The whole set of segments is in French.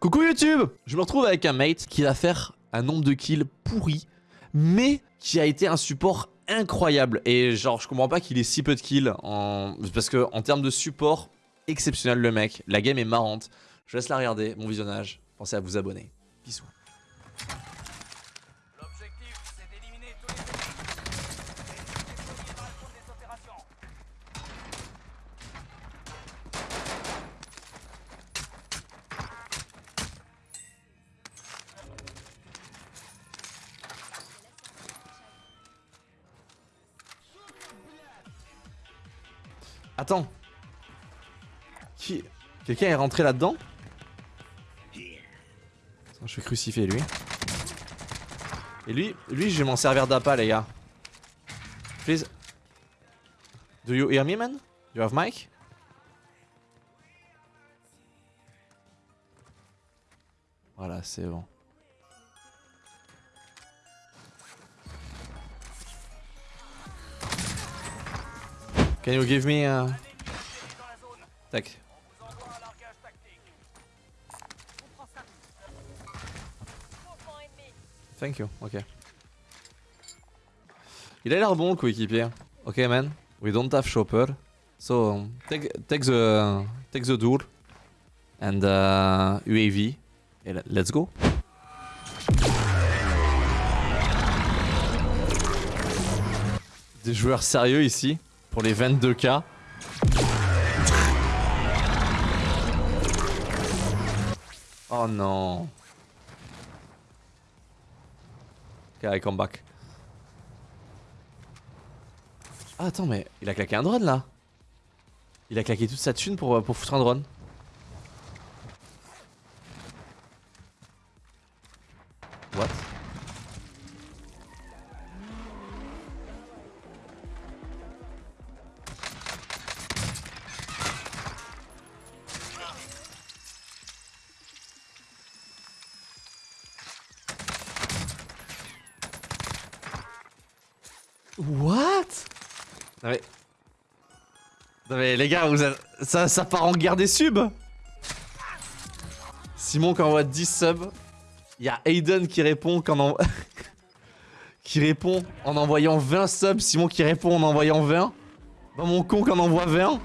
Coucou YouTube Je me retrouve avec un mate qui va faire un nombre de kills pourri, mais qui a été un support incroyable. Et genre, je comprends pas qu'il ait si peu de kills, parce que en termes de support, exceptionnel le mec. La game est marrante. Je laisse la regarder, mon visionnage. Pensez à vous abonner. Bisous. Attends. Qui... Quelqu'un est rentré là-dedans? Je vais crucifier lui. Et lui, lui, je vais m'en servir d'appât, les gars. Please. Do you hear me, man? You have mic? Voilà, c'est bon. Can you give me uh... La zone, Tac. Thank you, ok. Il a l'air bon le coéquipier. Ok man, we don't have chopper. So um, take, take the take the door and uh, UAV. Et le- let's go. Des joueurs sérieux ici pour les 22k. Oh non. Ok, I come back. Ah, attends, mais il a claqué un drone là. Il a claqué toute sa thune pour, euh, pour foutre un drone. Non mais... Non mais les gars, vous êtes- ça, ça part en guerre des subs Simon qui envoie 10 subs. Il y a Aiden qui répond qu'en en... qui répond en envoyant 20 subs. Simon qui répond en envoyant 20. Bah mon con qui en envoie 20.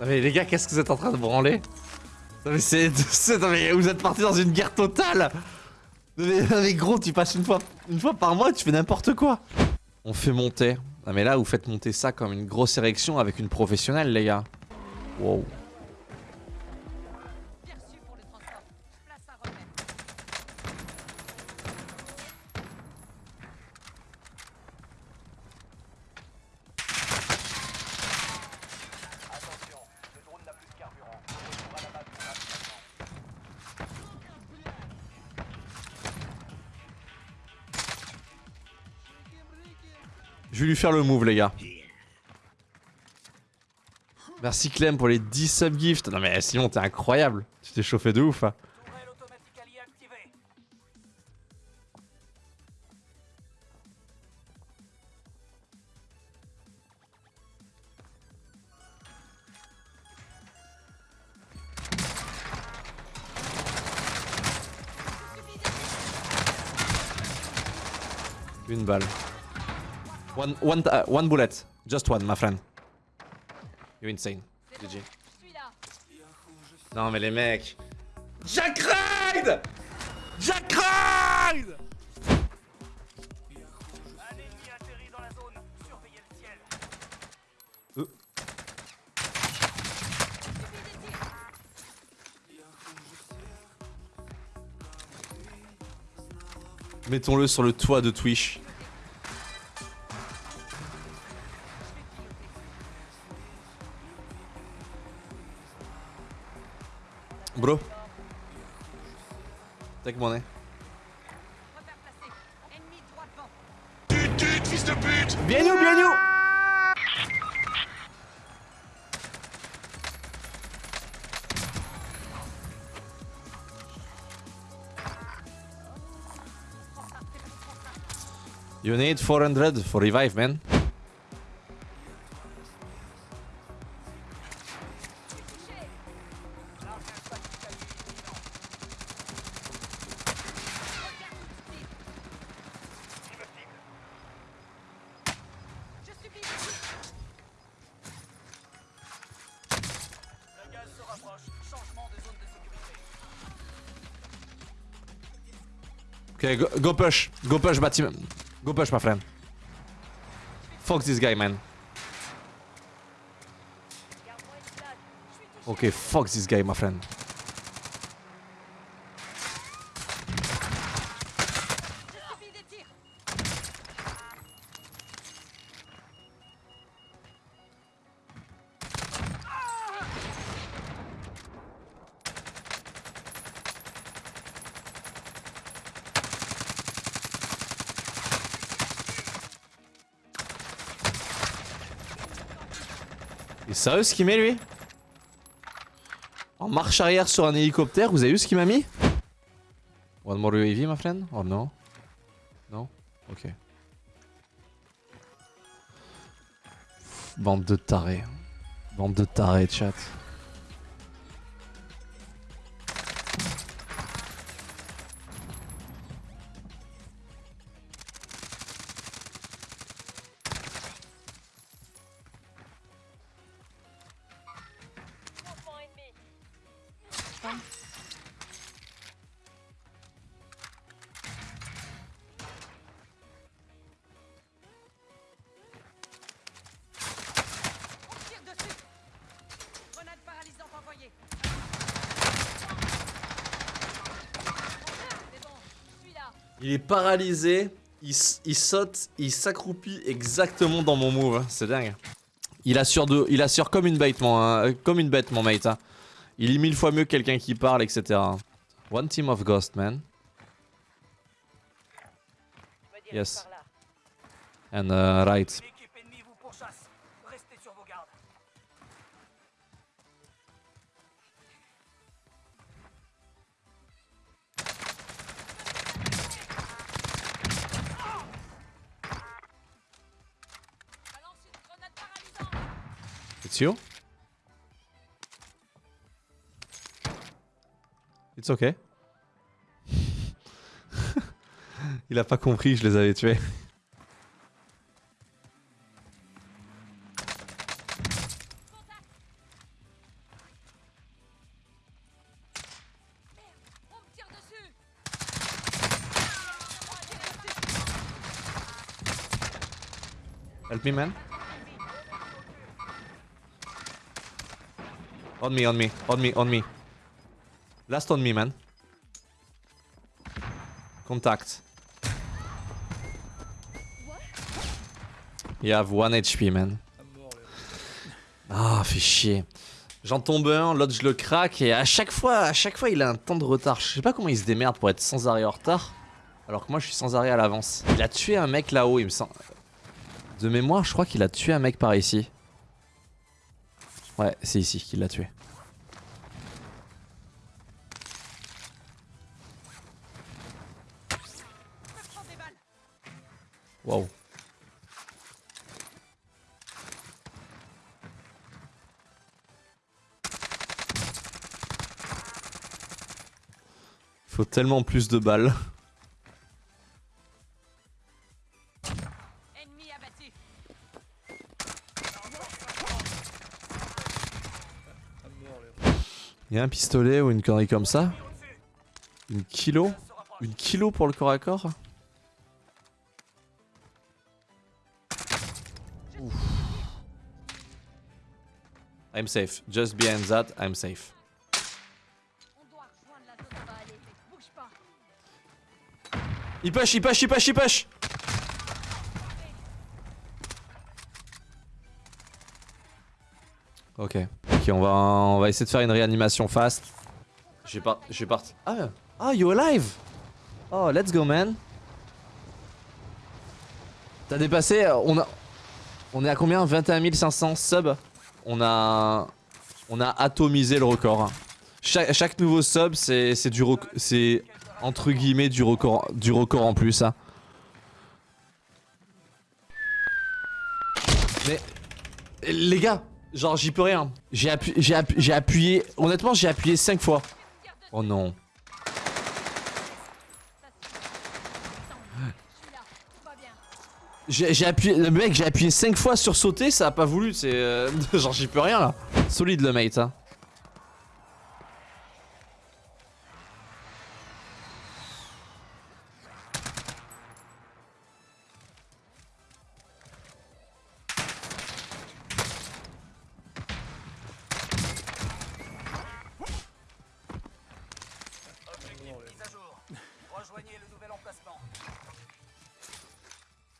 Non mais les gars, qu'est-ce que vous êtes en train de branler Non mais c'est... vous êtes partis dans une guerre totale non mais, gros, tu passes une fois, une fois par mois, tu fais n'importe quoi On fait monter. Mais là, vous faites monter ça comme une grosse érection avec une professionnelle, les gars. Wow. Faire le move, les gars. Merci Clem pour les 10 subgifts. Non mais Simon, t'es incroyable. Tu t'es chauffé de ouf. hein. Une balle. One, one, uh, one bullet. Just one, my friend. You're insane. GG. Non mais les mecs. Jack Ride Jack Ride. Euh. Mettons-le sur le toit de Twitch. Bro. Take money. Repère placé. Ennemi droit fils de pute Bien nous, bien nous You need 400 for revive, man. Okay, go, go push. Go push, Batim. Go push, my friend. Fuck this guy, man. Okay, fuck this guy, my friend. Il est sérieux ce qu'il met lui En marche arrière sur un hélicoptère, vous avez vu ce qu'il m'a mis One more UAV, my friend Or no Non Ok. Bande de tarés. Bande de tarés, chat. Il est paralysé, il, saute, il s'accroupit exactement dans mon move. hein. C'est dingue. Il assure, de, il assure comme une bête, mon, hein, comme une bête, mon mate. hein. Il est mille fois mieux que quelqu'un qui parle, etc. One team of ghost, man. Yes. And uh, right. It's okay. il a pas compris, je les avais tués. Help me, man. On me, on me, on me, on me. Last on me, man. Contact. You have 1 HP, man. Ah, fait chier. J'en tombe un, l'autre je le craque et à chaque fois, à chaque fois il a un temps de retard. Je sais pas comment il se démerde pour être sans arrêt en retard. Alors que moi je suis sans arrêt à l'avance. Il a tué un mec là-haut, il me semble. De mémoire, je crois qu'il a tué un mec par ici. Ouais, c'est ici qu'il l'a tué. Waouh. Faut tellement plus de balles. Il y a un pistolet ou une connerie comme ça Une kilo Une kilo pour le corps à corps Ouf. I'm safe. Just behind that, I'm safe. Il push, il push, il push, il push Ok. On va, on va essayer de faire une réanimation fast. J'ai pas, j'ai. Ah, ah, you alive? Oh, let's go, man. T'as dépassé, on a... On est à combien? 21 500 subs On a... On a atomisé le record. Chaque, nouveau sub, c'est c'est du c'est entre guillemets du record, du record en plus. hein. Mais les gars, genre j'y peux rien. J'ai appu- j'ai appu- j'ai appuyé, honnêtement j'ai appuyé 5 fois. Oh non. J'ai appuyé, le mec j'ai appuyé 5 fois sur sauter, ça a pas voulu, c'est euh, genre j'y peux rien là. Solide le mate hein.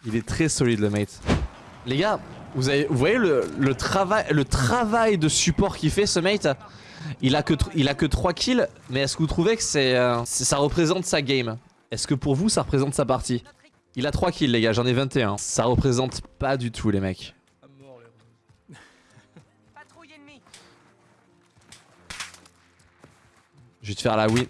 Il est très solide le mate. Les gars, vous, avez, vous voyez le, le travail, le travail de support qu'il fait ce mate? Il a, que, il a que 3 kills, mais est-ce que vous trouvez que c'est, euh, c'est- ça représente sa game? Est-ce que pour vous ça représente sa partie? Il a 3 kills les gars, j'en ai 21. Ça représente pas du tout les mecs. Je vais te faire la win.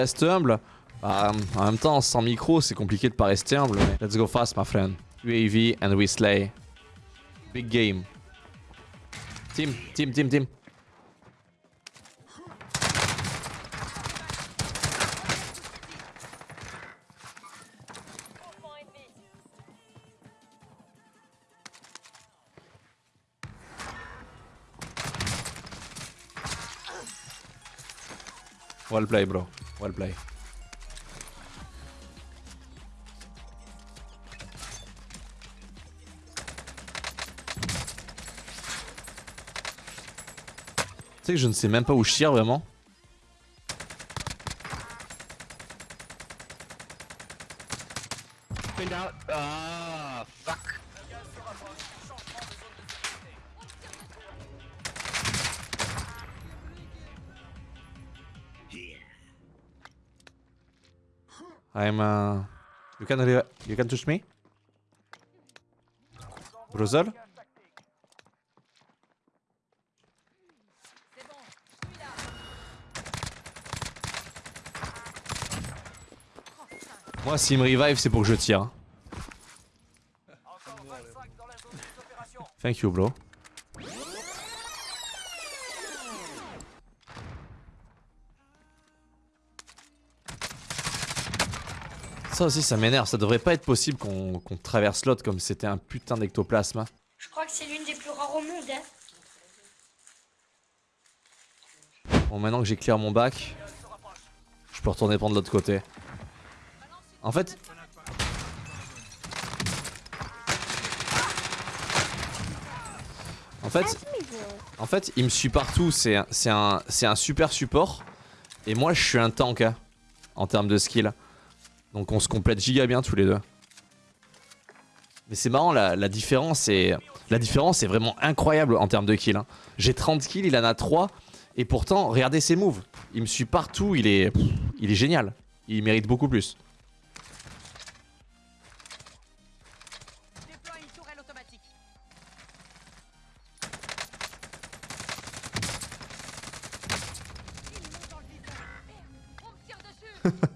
Reste humble. Bah, en même temps, sans micro, c'est compliqué de pas rester humble. Let's go fast, my friend. UAV and we slay. Big game. Team, team, team, team. Well play, bro. Well play. Tu sais que je ne sais même pas où je tire vraiment. I'm uh you can you can touch me? Brother? Moi s'il me revive c'est pour que je tire. Encore 25 dans la zone des opérations. Thank you bro. Ça aussi ça m'énerve, ça devrait pas être possible qu'on qu'on traverse l'autre comme c'était un putain d'ectoplasme. hein. Je crois que c'est l'une des plus rares au monde. Hein. Bon maintenant que j'ai clear mon bac, je peux retourner prendre l'autre côté. En fait... En fait, en fait, il me suit partout, c'est un, un, un super support. Et moi je suis un tank hein, en termes de skill. Donc on se complète giga bien tous les deux. Mais c'est marrant, la, la différence est, la différence est vraiment incroyable en termes de kills. hein. J'ai 30 kills, il en a 3. Et pourtant, regardez ses moves. Il me suit partout, il est, pff, il est génial. Il mérite beaucoup plus. Déploie une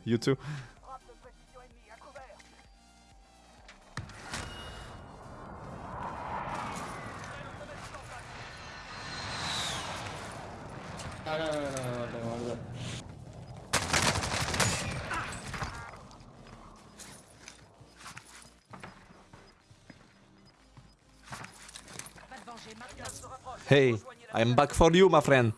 Hey, I'm back for you, my friend.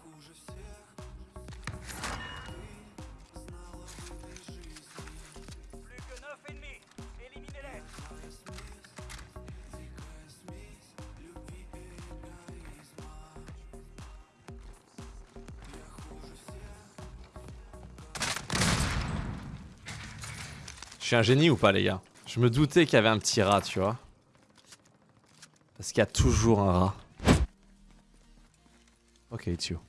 Plus que 9 ennemis. Éliminez-les. Je suis un génie ou pas, les gars? Je me doutais qu'il y avait un petit rat, tu vois. Parce qu'il y a toujours un rat. Ok, it's you.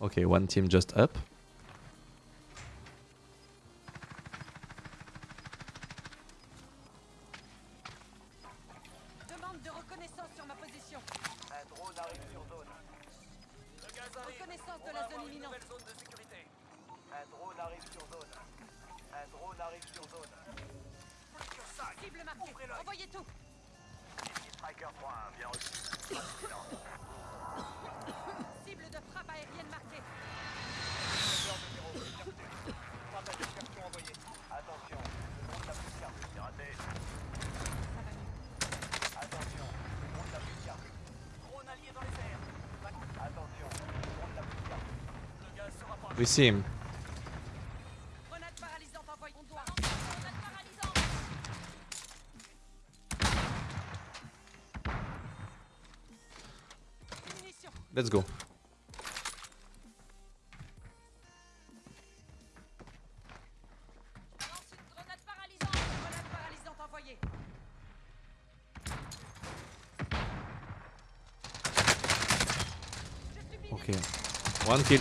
ok, one team just up. Je suis miné. Ok. One kill.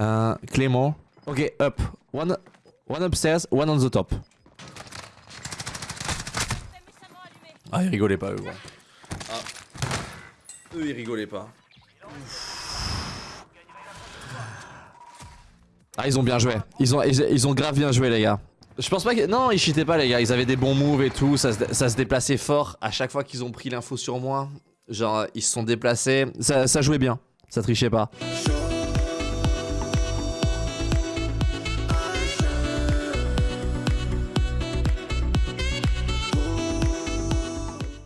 Euh, Clément. Ok, up. One, one upstairs, one on the top. Ah, ils rigolaient pas, eux. ouais. Ah. Eux, ils rigolaient pas. Ah, ils ont bien joué. Ils ont, ils, ils ont grave bien joué, les gars. Je pense pas que. Non, ils cheataient pas, les gars. Ils avaient des bons moves et tout. Ça se, ça se déplaçait fort. À chaque fois qu'ils ont pris l'info sur moi, genre, ils se sont déplacés. Ça, ça jouait bien. Ça trichait pas.